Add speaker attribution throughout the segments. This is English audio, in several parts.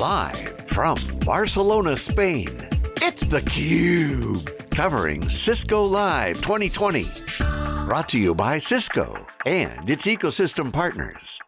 Speaker 1: Live from Barcelona, Spain, it's theCUBE. Covering Cisco Live 2020. Brought to you by Cisco and its ecosystem partners.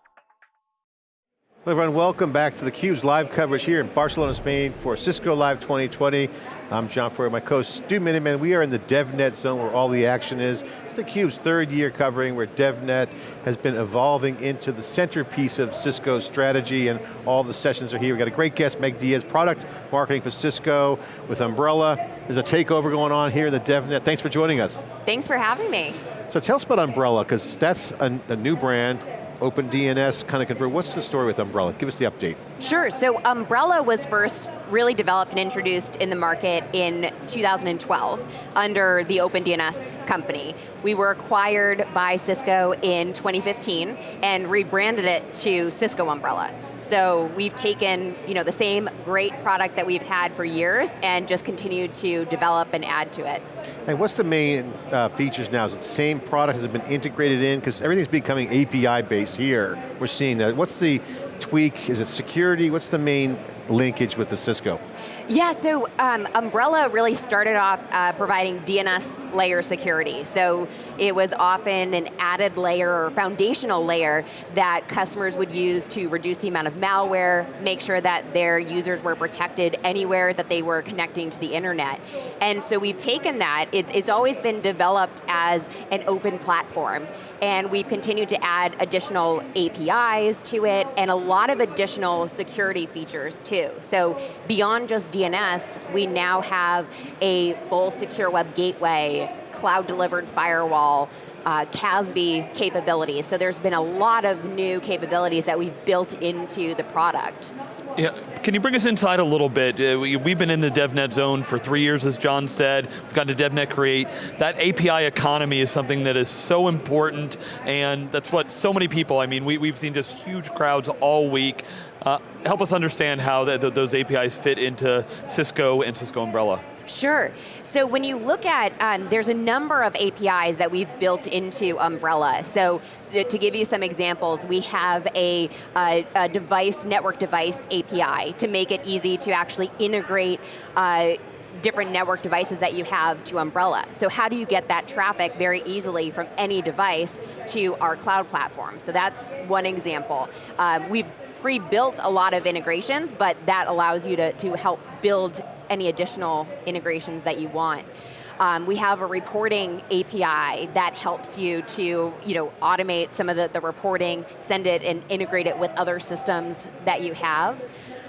Speaker 2: Hello everyone, welcome back to theCUBE's live coverage here in Barcelona, Spain for Cisco Live 2020. I'm John Furrier, my co-host Stu Miniman. We are in the DevNet zone where all the action is. It's theCUBE's third year covering where DevNet has been evolving into the centerpiece of Cisco's strategy and all the sessions are here. We've got a great guest, Meg Diaz, product marketing for Cisco with Umbrella. There's a takeover going on here in the DevNet. Thanks for joining us.
Speaker 3: Thanks for having me.
Speaker 2: So tell us about Umbrella, because that's a, a new brand, OpenDNS kind of convert. What's the story with Umbrella? Give us the update.
Speaker 3: Sure, so Umbrella was first really developed and introduced in the market in 2012 under the OpenDNS company. We were acquired by Cisco in 2015 and rebranded it to Cisco Umbrella. So we've taken you know, the same great product that we've had for years and just continued to develop and add to it.
Speaker 2: And what's the main uh, features now? Is it the same product? Has it been integrated in? Because everything's becoming API based here. We're seeing that. What's the tweak? Is it security? What's the main linkage with the Cisco?
Speaker 3: Yeah, so um, Umbrella really started off uh, providing DNS layer security. So it was often an added layer or foundational layer that customers would use to reduce the amount of malware, make sure that their users were protected anywhere that they were connecting to the internet. And so we've taken that, it's, it's always been developed as an open platform and we've continued to add additional APIs to it and a lot of additional security features too. So beyond just DNS, we now have a full secure web gateway, cloud delivered firewall, uh, CASB capabilities. So there's been a lot of new capabilities that we've built into the product.
Speaker 4: Yeah, can you bring us inside a little bit? Uh, we, have been in the DevNet zone for three years, as John said. We've gotten to DevNet Create. That API economy is something that is so important, and that's what so many people, I mean, we, we've seen just huge crowds all week. Uh, help us understand how those APIs fit into Cisco and Cisco Umbrella.
Speaker 3: Sure. So when you look at, um, there's a number of APIs that we've built into Umbrella. So to give you some examples, we have a, a, a device, network device API to make it easy to actually integrate uh, different network devices that you have to Umbrella. So how do you get that traffic very easily from any device to our cloud platform? So that's one example. Um, we've pre-built a lot of integrations, but that allows you to, to help build any additional integrations that you want. Um, we have a reporting API that helps you to you know, automate some of the, the reporting, send it and integrate it with other systems that you have.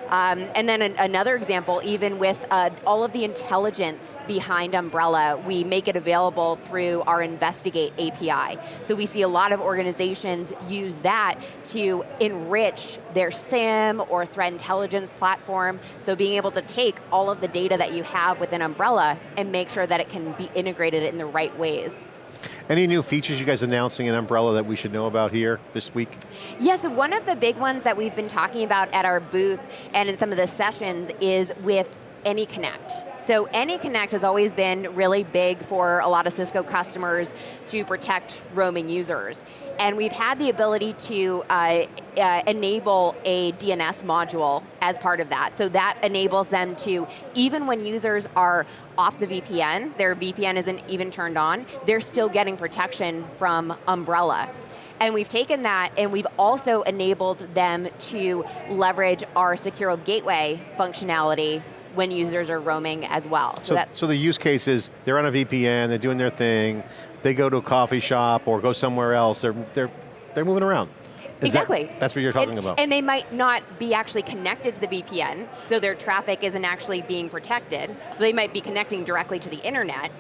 Speaker 3: Um, and then an, another example, even with uh, all of the intelligence behind Umbrella, we make it available through our Investigate API. So we see a lot of organizations use that to enrich their SIEM or threat intelligence platform. So being able to take all of the data that you have within Umbrella and make sure that it can be integrated in the right ways.
Speaker 2: Any new features you guys announcing in Umbrella that we should know about here this week?
Speaker 3: Yes, so one of the big ones that we've been talking about at our booth and in some of the sessions is with AnyConnect. So AnyConnect has always been really big for a lot of Cisco customers to protect roaming users. And we've had the ability to uh, uh, enable a DNS module as part of that. So that enables them to, even when users are off the VPN, their VPN isn't even turned on, they're still getting protection from Umbrella. And we've taken that and we've also enabled them to leverage our secure gateway functionality when users are roaming as well.
Speaker 2: So, so, so the use case is, they're on a VPN, they're doing their thing, they go to a coffee shop or go somewhere else, they're, they're, they're moving around. Is
Speaker 3: exactly.
Speaker 2: That, that's what you're talking
Speaker 3: and,
Speaker 2: about.
Speaker 3: And they might not be actually connected to the VPN, so their traffic isn't actually being protected. So they might be connecting directly to the internet.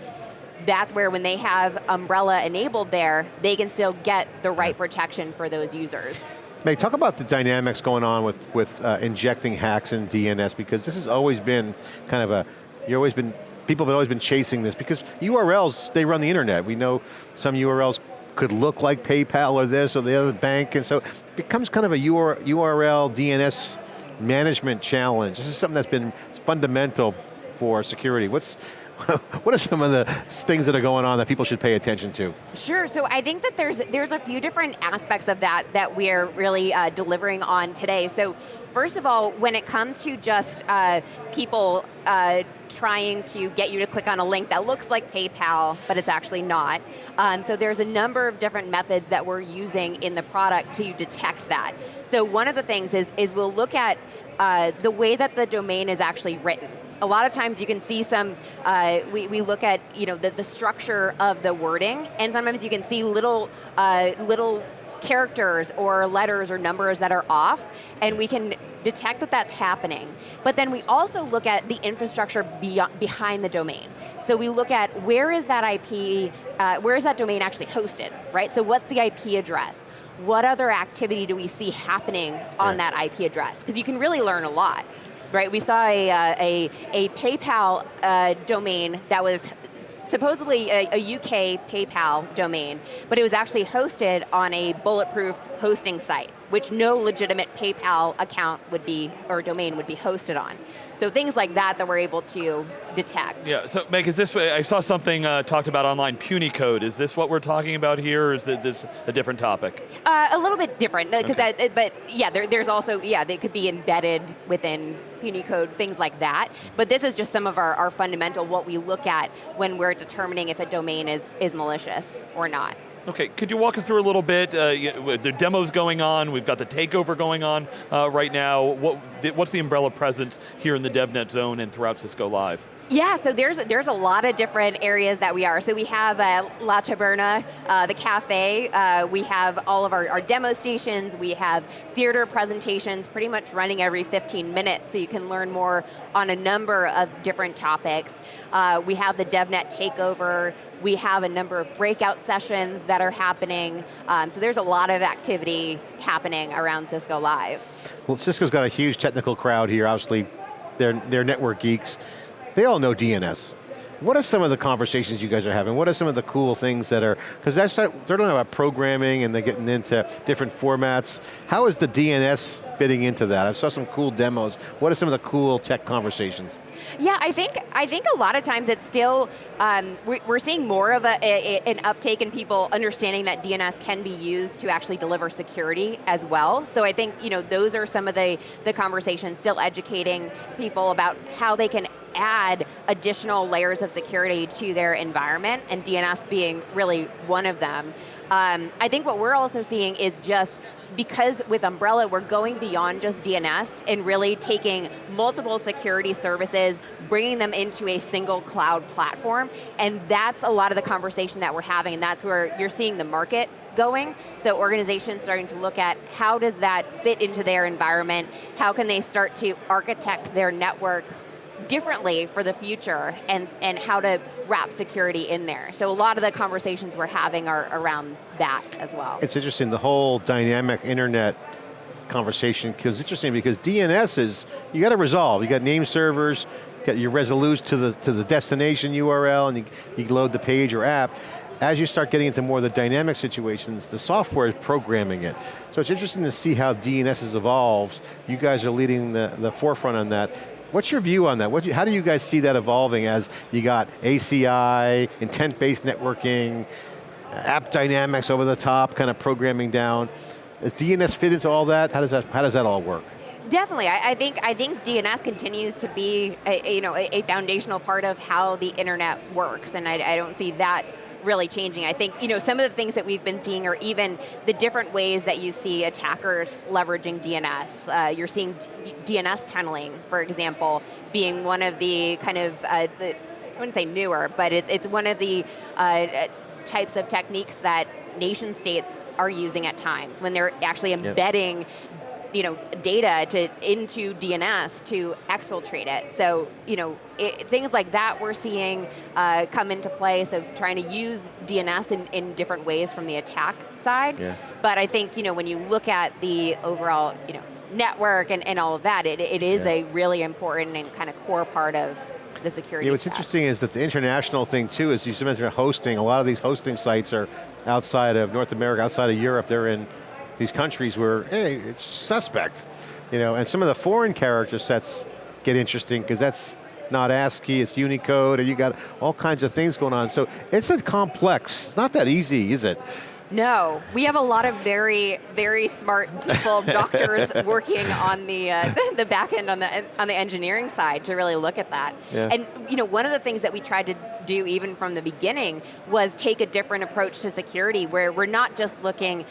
Speaker 3: That's where when they have Umbrella enabled there, they can still get the right protection for those users.
Speaker 2: Meg, talk about the dynamics going on with, with uh, injecting hacks in DNS because this has always been kind of a, you've always been, people have always been chasing this because URLs, they run the internet. We know some URLs could look like PayPal or this or the other bank and so it becomes kind of a URL DNS management challenge. This is something that's been fundamental for security. What's, what are some of the things that are going on that people should pay attention to?
Speaker 3: Sure, so I think that there's, there's a few different aspects of that that we're really uh, delivering on today. So first of all, when it comes to just uh, people uh, trying to get you to click on a link that looks like PayPal, but it's actually not. Um, so there's a number of different methods that we're using in the product to detect that. So one of the things is, is we'll look at uh, the way that the domain is actually written. A lot of times you can see some, uh, we, we look at you know, the, the structure of the wording, and sometimes you can see little, uh, little characters or letters or numbers that are off, and we can detect that that's happening. But then we also look at the infrastructure beyond, behind the domain. So we look at where is that IP, uh, where is that domain actually hosted, right? So what's the IP address? What other activity do we see happening on right. that IP address? Because you can really learn a lot right? We saw a, uh, a, a PayPal uh, domain that was supposedly a, a, UK PayPal domain, but it was actually hosted on a bulletproof hosting site, which no legitimate PayPal account would be, or domain would be hosted on. So things like that that we're able to detect.
Speaker 4: Yeah, so Meg, is this, I saw something uh, talked about online, Punycode. Is this what we're talking about here, or is this a different topic?
Speaker 3: Uh, a little bit different, because okay. but yeah, there, there's also, yeah, they could be embedded within Punycode, things like that. But this is just some of our, our fundamental, what we look at when we're determining if a domain is, is malicious or not.
Speaker 4: Okay, could you walk us through a little bit? Uh, the demo's going on, we've got the takeover going on uh, right now. What, what's the umbrella presence here in the DevNet zone and throughout Cisco Live?
Speaker 3: Yeah, so there's there's a lot of different areas that we are. So we have uh, La Taberna, uh, the cafe, uh, we have all of our, our, demo stations, we have theater presentations pretty much running every 15 minutes so you can learn more on a number of different topics. Uh, we have the DevNet takeover, we have a number of breakout sessions that are happening, um, so there's a lot of activity happening around Cisco Live.
Speaker 2: Well, Cisco's got a huge technical crowd here, obviously they're, they're network geeks. They all know DNS. What are some of the conversations you guys are having? What are some of the cool things that are, because they're talking about programming and they're getting into different formats. How is the DNS fitting into that? I saw some cool demos. What are some of the cool tech conversations?
Speaker 3: Yeah, I think I think a lot of times it's still, um, we're seeing more of a, a, an uptake in people understanding that DNS can be used to actually deliver security as well. So I think you know those are some of the, the conversations, still educating people about how they can add additional layers of security to their environment, and DNS being really one of them. Um, I think what we're also seeing is just because with Umbrella, we're going beyond just DNS and really taking multiple security services, bringing them into a single cloud platform, and that's a lot of the conversation that we're having, and that's where you're seeing the market going. So organizations starting to look at how does that fit into their environment, how can they start to architect their network differently for the future and, and how to wrap security in there. So a lot of the conversations we're having are around that as well.
Speaker 2: It's interesting, the whole dynamic internet conversation because interesting because DNS is, you got to resolve. You got name servers, you got your resolute to the, to the destination URL and you, you load the page or app. As you start getting into more of the dynamic situations, the software is programming it. So it's interesting to see how DNS evolves. You guys are leading the, the forefront on that. What's your view on that? What, how do you guys see that evolving as you got ACI, intent-based networking, AppDynamics over the top, kind of programming down. Does DNS fit into all that? How does that, how does that all work?
Speaker 3: Definitely, I, I, think I think DNS continues to be a, a you know a, a, foundational part of how the internet works, and I, I don't see that really changing. I think you know some of the things that we've been seeing are even the different ways that you see attackers leveraging DNS. Uh, you're seeing DNS tunneling, for example, being one of the kind of uh, the, I wouldn't say newer, but it's it's one of the uh, types of techniques that nation states are using at times when they're actually embedding yep you know, data to into DNS to exfiltrate it. So, you know, it, things like that we're seeing uh, come into play. So, trying to use DNS in, in different ways from the attack side. Yeah. But I think, you know, when you look at the overall, you know, network and, and all of that, it, it is yeah. a really important and kind of core part of the security
Speaker 2: yeah, What's interesting is that the international thing too is you mentioned hosting, a lot of these hosting sites are outside of North America, outside of Europe, they're in these countries where, hey, it's suspect. You know, and some of the foreign character sets get interesting because that's not ASCII, it's Unicode, and you got all kinds of things going on. So it's a complex, it's not that easy, is it?
Speaker 3: No, we have a lot of very, very smart people, doctors working on the uh, the back end on the on the engineering side to really look at that.
Speaker 2: Yeah.
Speaker 3: And you know, one of the things that we tried to do even from the beginning was take a different approach to security, where we're not just looking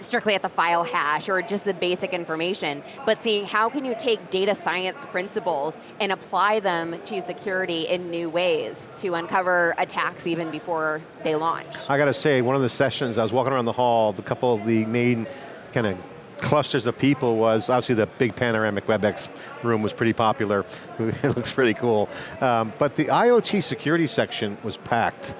Speaker 3: strictly at the file hash or just the basic information, but seeing how can you take data science principles and apply them to security in new ways to uncover attacks even before they launch.
Speaker 2: I got to say, one of the sessions, I was walking around the hall, the couple of the main kind of clusters of people was, obviously the big panoramic WebEx room was pretty popular. it looks pretty cool. Um, but the IoT security section was packed.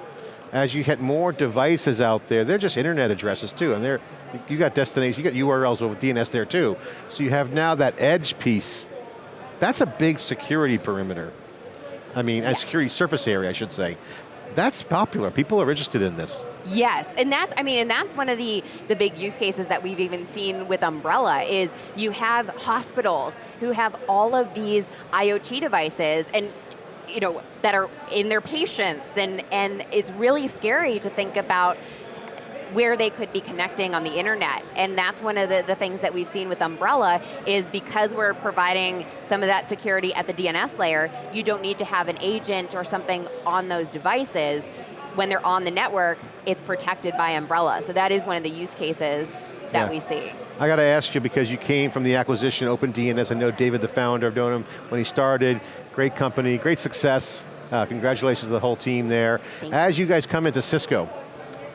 Speaker 2: As you get more devices out there, they're just internet addresses too, and they're you got destination, you got URLs with DNS there too. So you have now that edge piece. That's a big security perimeter. I mean, yeah. a security surface area, I should say. That's popular, people are interested in this.
Speaker 3: Yes, and that's, I mean, and that's one of the, the big use cases that we've even seen with Umbrella is you have hospitals who have all of these IoT devices and you know, that are in their patients and, and it's really scary to think about where they could be connecting on the internet. And that's one of the, the things that we've seen with Umbrella is because we're providing some of that security at the DNS layer, you don't need to have an agent or something on those devices. When they're on the network, it's protected by Umbrella. So that is one of the use cases that yeah. we see.
Speaker 2: I got to ask you because you came from the acquisition OpenDNS. I know David, the founder, known him when he started. Great company, great success. Uh, congratulations to the whole team there.
Speaker 3: Thank
Speaker 2: As you guys come into Cisco,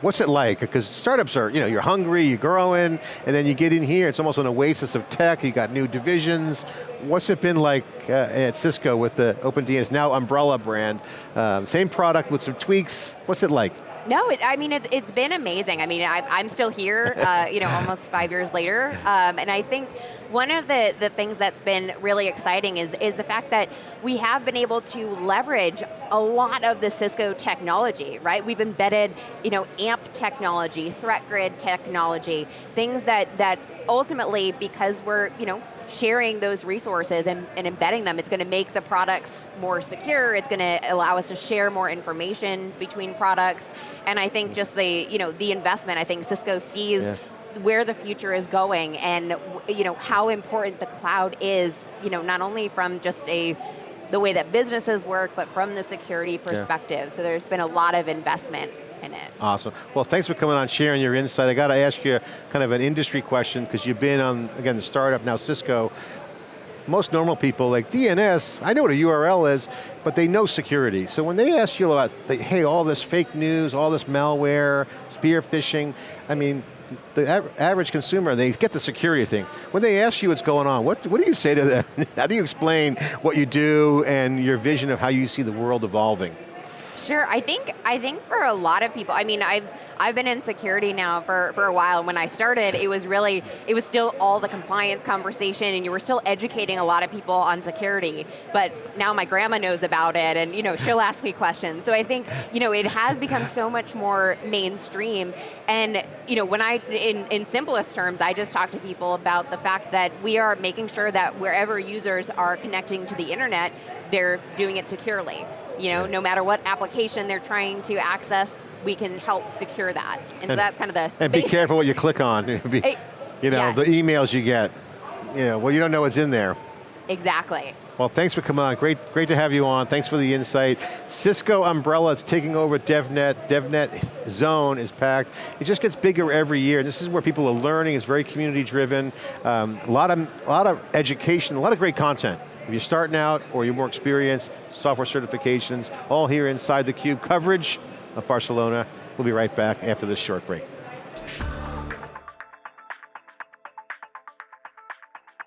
Speaker 2: What's it like? Because startups are, you know, you're hungry, you're growing, and then you get in here, it's almost an oasis of tech, you got new divisions. What's it been like uh, at Cisco with the OpenDNS, now Umbrella brand? Um, same product with some tweaks, what's it like?
Speaker 3: No, it, I mean, it's, it's been amazing. I mean, I, am still here, uh, you know, almost five years later, um, and I think one of the, the things that's been really exciting is, is the fact that we have been able to leverage a lot of the Cisco technology, right? We've embedded, you know, AMP technology, threat grid technology, things that, that ultimately, because we're, you know, sharing those resources and, and, embedding them, it's going to make the products more secure, it's going to allow us to share more information between products, and I think just the, you know, the investment, I think Cisco sees yeah. where the future is going and you know, how important the cloud is, you know, not only from just a the way that businesses work, but from the security perspective. Yeah. So there's been a lot of investment in it.
Speaker 2: Awesome. Well, thanks for coming on, sharing your insight. I got to ask you kind of an industry question, because you've been on, again, the startup, now Cisco. Most normal people, like DNS, I know what a URL is, but they know security. So when they ask you about, hey, all this fake news, all this malware, spear phishing, I mean, the average consumer, they get the security thing. When they ask you what's going on, what, what do you say to them? how do you explain what you do and your vision of how you see the world evolving?
Speaker 3: Sure, I think I think for a lot of people, I mean, I've I've been in security now for, for a while, when I started, it was really, it was still all the compliance conversation, and you were still educating a lot of people on security, but now my grandma knows about it, and you know, she'll ask me questions. So I think, you know, it has become so much more mainstream, and you know, when I, in, in simplest terms, I just talk to people about the fact that we are making sure that wherever users are connecting to the internet, they're doing it securely. You know, no matter what application they're trying to access, we can help secure that. And, and so that's kind of the
Speaker 2: And be careful what you click on. be, you know, yes. the emails you get. You know, well you don't know what's in there.
Speaker 3: Exactly.
Speaker 2: Well, thanks for coming on. Great, great to have you on. Thanks for the insight. Cisco Umbrella is taking over DevNet. DevNet Zone is packed. It just gets bigger every year. And this is where people are learning. It's very community driven. Um, a lot of, a lot of education, a lot of great content. If you're starting out or you're more experienced, software certifications, all here inside theCUBE coverage of Barcelona. We'll be right back after this short break.